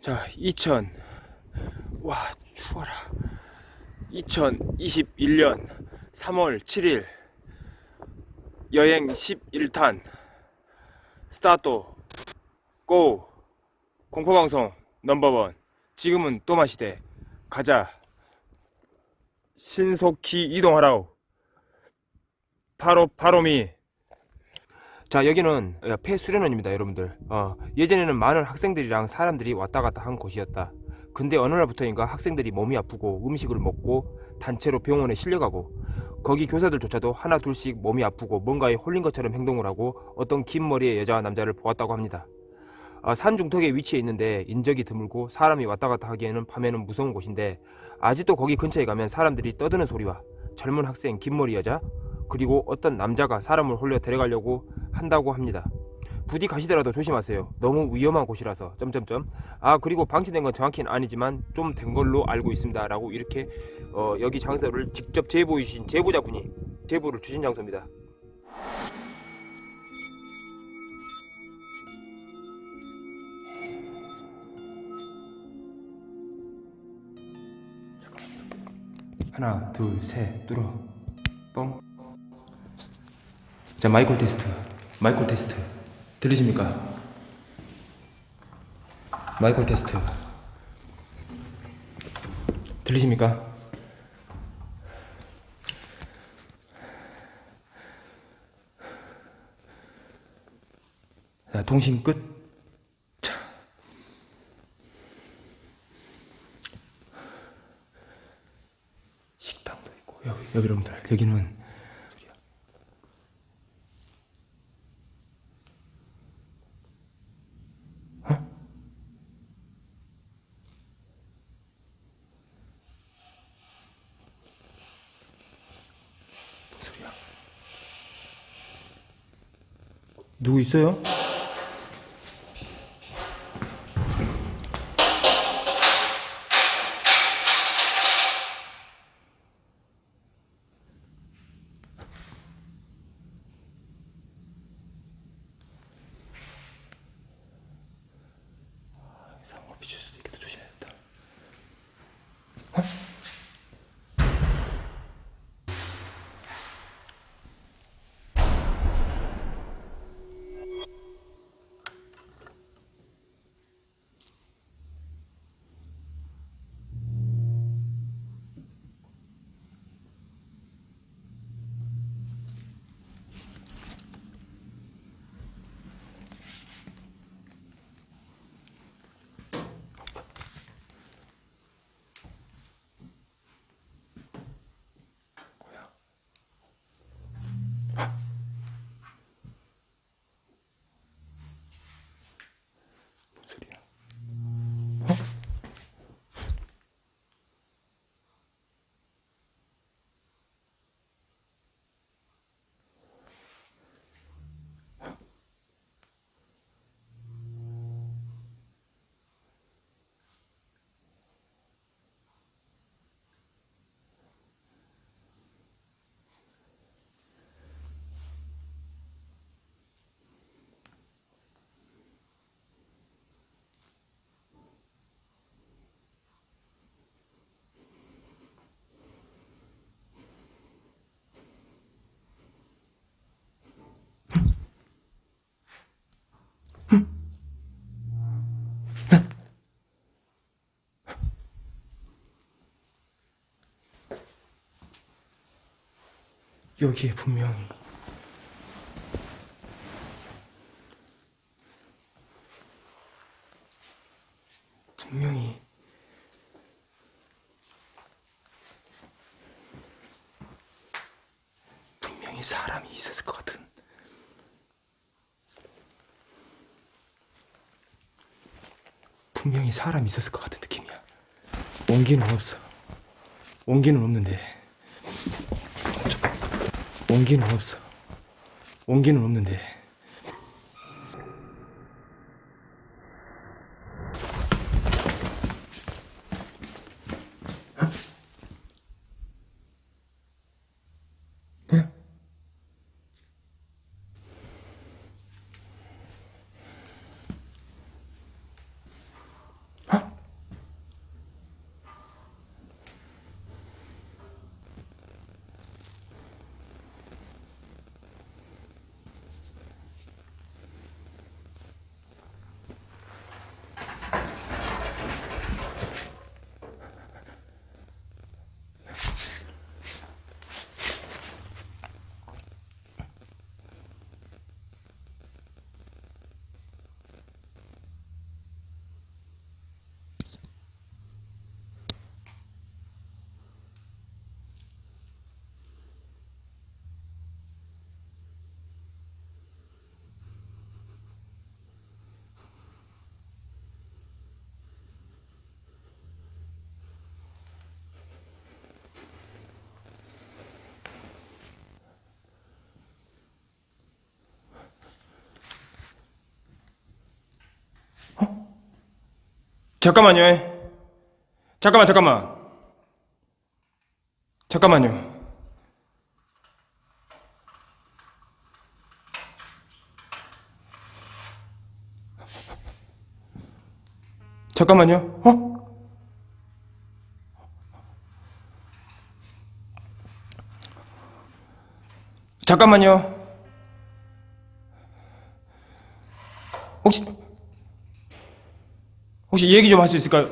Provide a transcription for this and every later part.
자, 2000. 와, 추워라. 2021년 3월 7일. 여행 11탄. 스타트. 고. 공포방송 넘버원. 지금은 또 마시대. 가자. 신속히 이동하라우. 바로, 바로미. 자 여기는 폐수련원입니다 여러분들. 어, 예전에는 많은 학생들이랑 사람들이 왔다 갔다 한 곳이었다. 근데 어느 날부터인가 학생들이 몸이 아프고 음식을 먹고 단체로 병원에 실려가고 거기 교사들조차도 하나 둘씩 몸이 아프고 뭔가에 홀린 것처럼 행동을 하고 어떤 긴 머리의 여자와 남자를 보았다고 합니다. 어, 산 중턱에 위치해 있는데 인적이 드물고 사람이 왔다 갔다 하기에는 밤에는 무서운 곳인데 아직도 거기 근처에 가면 사람들이 떠드는 소리와 젊은 학생 긴 머리 여자 그리고 어떤 남자가 사람을 홀려 데려가려고 한다고 합니다. 부디 가시더라도 조심하세요. 너무 위험한 곳이라서 점점점 아 그리고 방치된 건 정확히는 아니지만 좀 된 걸로 알고 있습니다. 라고 이렇게 어, 여기 장소를 직접 제보해 주신 제보자분이 제보를 주신 장소입니다. 하나 둘셋 뚫어 뻥 자, 마이크 테스트. 마이크 테스트. 들리십니까? 마이크 테스트. 들리십니까? 자, 통신 끝. 여러분들, 여기는 누구 있어요? 여기에 분명히. 분명히. 분명히 사람이 있었을 것 같은. 분명히 사람이 있었을 것 같은 느낌이야. 온기는 없어. 온기는 없는데 온기는 없어. 온기는 없는데. 잠깐만요. 잠깐만, 잠깐만. 잠깐만요. 잠깐만요. 어? 잠깐만요. 혹시 얘기 좀 할 수 있을까요?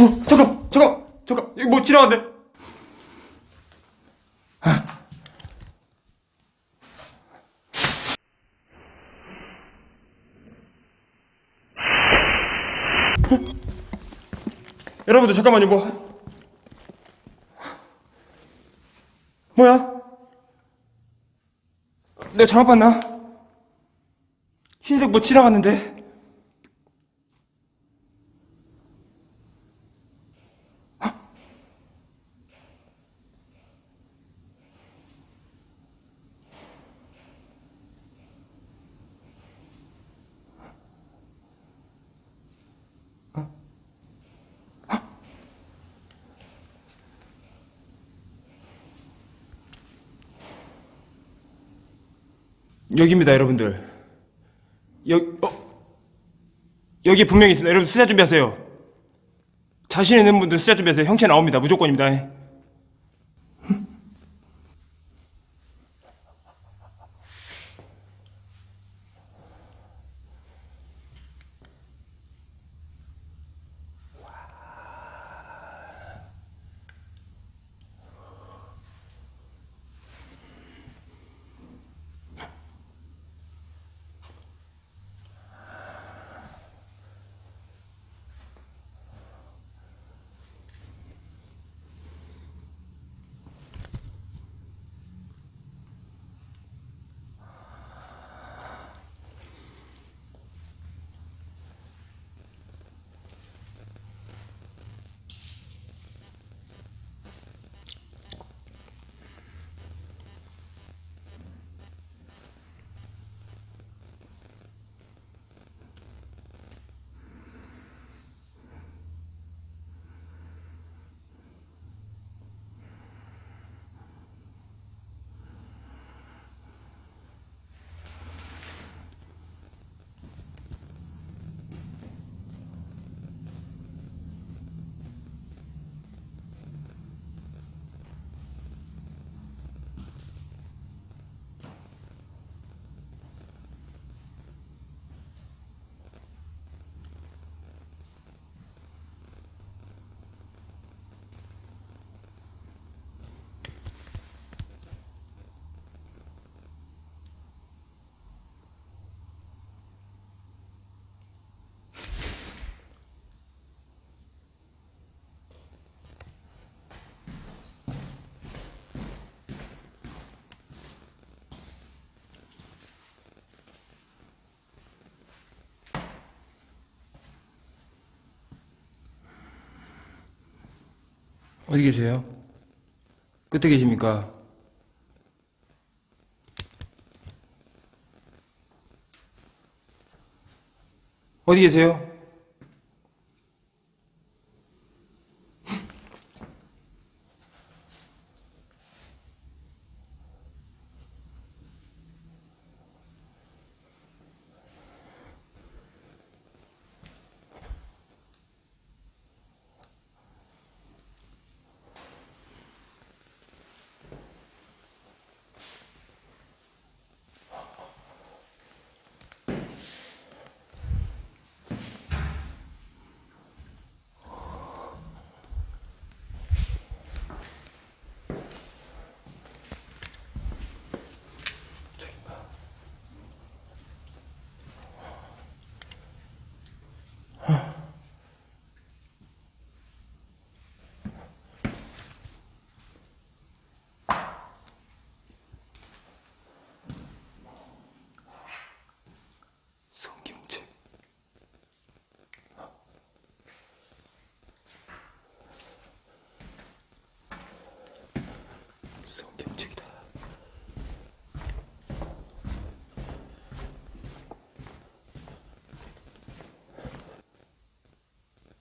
어, 잠깐, 잠깐, 잠깐, 이거 뭐 지나간대. 여러분들 잠깐만요, 뭐 뭐야? 내가 잘못 봤나? 흰색 뭐 지나갔는데. 여기입니다, 여러분들. 여기, 어? 여기 분명히 있습니다. 여러분 수자 준비하세요. 자신 있는 분들 수자 준비하세요. 형체 나옵니다. 무조건입니다. 어디 계세요? 끝에 계십니까? 어디 계세요?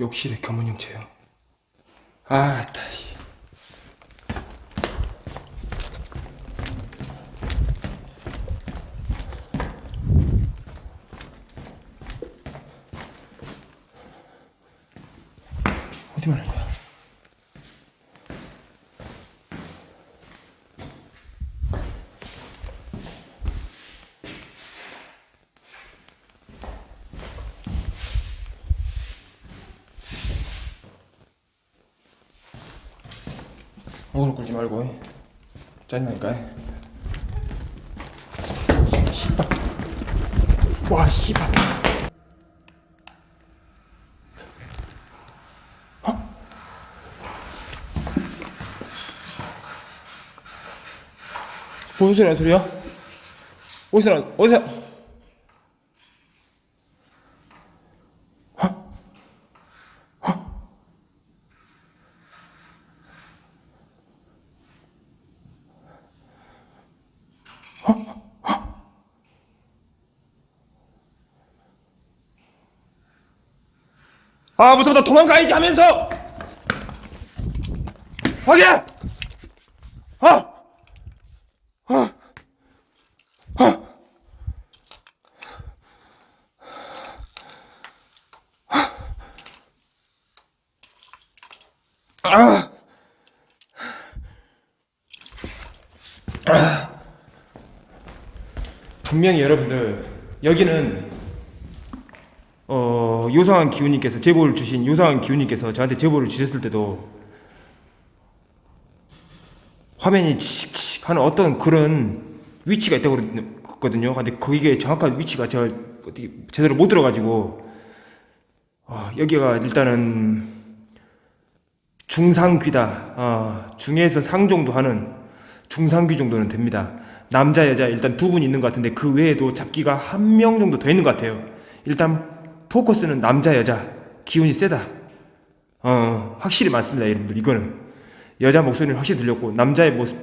욕실에 겸원 형체요. 아, 다시. 어디 말하는 거야? 끌지 말고. 짜증나니까. 씨발. 와 씨발. 무슨 소리 하는 소리야? 어디서 나 어디서 아 무섭다 도망가야지 하면서. 확인! 아! 분명히 여러분들 여기는 어, 요상한 기훈님께서 제보를 주신 요상한 기훈님께서 저한테 제보를 주셨을 때도 화면이 칙칙 하는 어떤 그런 위치가 있다고 그랬거든요. 근데 거기에 정확한 위치가 제가 어떻게 제대로 못 들어가지고 어, 여기가 일단은 중상귀다. 어, 중에서 상 정도 하는 중상귀 정도는 됩니다. 남자 여자 일단 두 분 있는 것 같은데 그 외에도 잡기가 한 명 정도 더 있는 것 같아요. 일단 포커스는 남자 여자. 기운이 세다. 어 확실히 맞습니다 여러분들. 이거는. 여자 목소리는 확실히 들렸고 남자의 모습.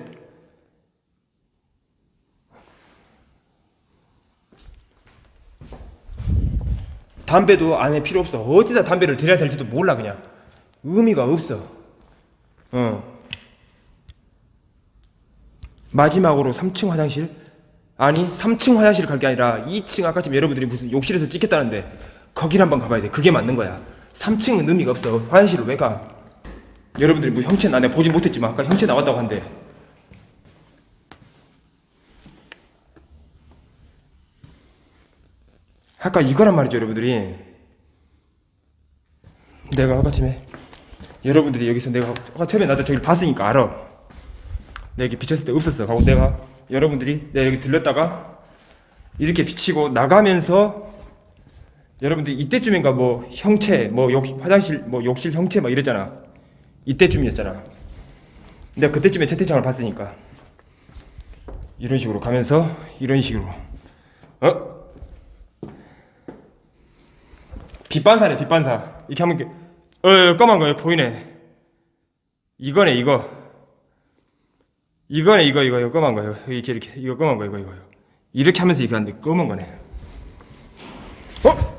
담배도 안에 필요 없어. 어디다 담배를 들여야 될지도 몰라 그냥. 의미가 없어. 어. 마지막으로 3층 화장실? 아니 3층 화장실 갈 게 아니라 2층 아까 지금 여러분들이 무슨 욕실에서 찍겠다는데 거길 한번 가봐야 돼. 그게 맞는 거야. 3층은 의미가 없어. 화장실을 왜 가? 여러분들이 뭐 형체 나 내가 보진 못했지만 아까 형체 나왔다고 한대. 아까 이거란 말이죠 여러분들이. 내가 아까 팀에 여러분들이 여기서 내가 아까 처음에 나도 저기 봤으니까 알아. 내가 이렇게 비쳤을 때 없었어. 하고 내가 여러분들이 내가 여기 들렸다가 이렇게 비치고 나가면서 여러분들 이때쯤인가 뭐 형체 뭐 욕, 화장실 뭐 욕실 형체 막 이랬잖아. 이때쯤이었잖아. 내가 그때쯤에 채팅창을 봤으니까 이런 식으로 가면서 이런 식으로 어? 빛반사네 빛반사. 이렇게 하면 이렇게 어 검은 거예요 보이네. 이거네 이거. 이거네 이거 이거 이거 검은 거예요 이렇게 이렇게. 이거 검은 거 이거 이거 이렇게 하면서 이렇게 하는데 검은 거네. 어?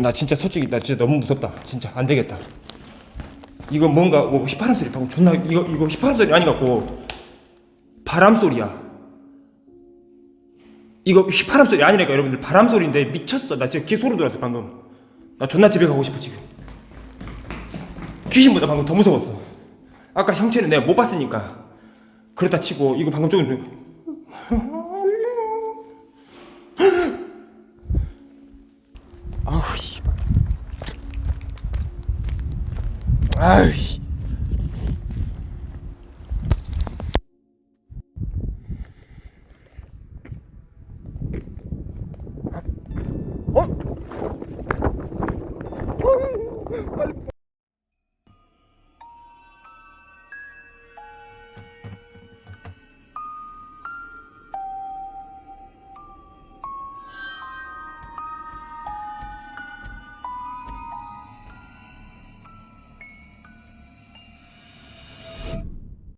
나 진짜 솔직히 나 진짜 너무 무섭다. 진짜 안 되겠다. 이거 뭔가 뭐 휘파람 소리 방금 존나 이거 이거 휘파람 소리 아니 갖고. 바람 소리야. 이거 휘파람 소리 아니라니까 여러분들. 바람 소리인데 미쳤어. 나 진짜 귀 소리 들었어 방금. 나 존나 집에 가고 싶어 지금. 귀신보다 방금 더 무서웠어. 아까 형체는 내가 못 봤으니까. 그렇다 치고 이거 방금 조금 아우 아휴